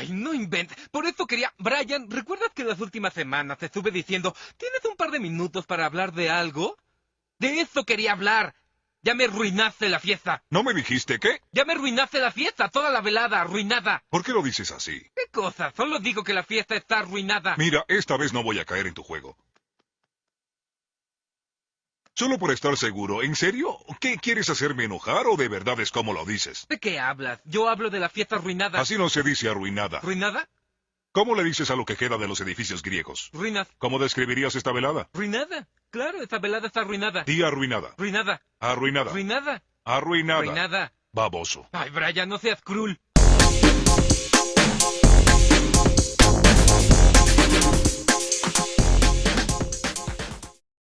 Ay, no inventes. Por eso quería... Brian, ¿recuerdas que las últimas semanas te estuve diciendo, ¿tienes un par de minutos para hablar de algo? De eso quería hablar. Ya me arruinaste la fiesta. ¿No me dijiste qué? Ya me arruinaste la fiesta, toda la velada arruinada. ¿Por qué lo dices así? ¿Qué cosa? Solo digo que la fiesta está arruinada. Mira, esta vez no voy a caer en tu juego. Solo por estar seguro, ¿en serio? ¿Qué quieres hacerme enojar o de verdad es como lo dices? ¿De qué hablas? Yo hablo de la fiesta arruinada. Así no se dice arruinada. ¿Arruinada? ¿Cómo le dices a lo que queda de los edificios griegos? Ruinas. ¿Cómo describirías esta velada? ¿Ruinada? Claro, esta velada está arruinada. Di arruinada. Ruinada. Arruinada. Ruinada. Arruinada. Ruinada. Baboso. Ay, Brian, no seas cruel.